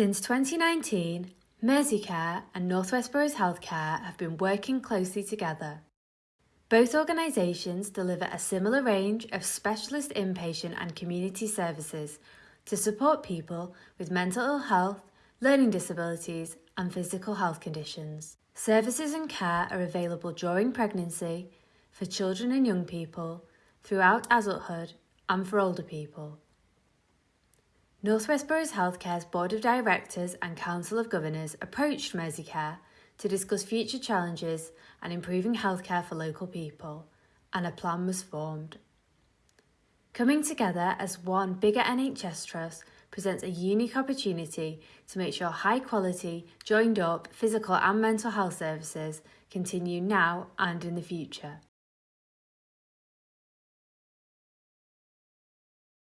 Since 2019, Merseycare and Northwest Boroughs Healthcare have been working closely together. Both organisations deliver a similar range of specialist inpatient and community services to support people with mental ill health, learning disabilities, and physical health conditions. Services and care are available during pregnancy, for children and young people, throughout adulthood, and for older people. Northwest Boroughs Healthcare's Board of Directors and Council of Governors approached Merseycare to discuss future challenges and improving healthcare for local people, and a plan was formed. Coming together as one bigger NHS trust presents a unique opportunity to make sure high quality, joined up physical and mental health services continue now and in the future.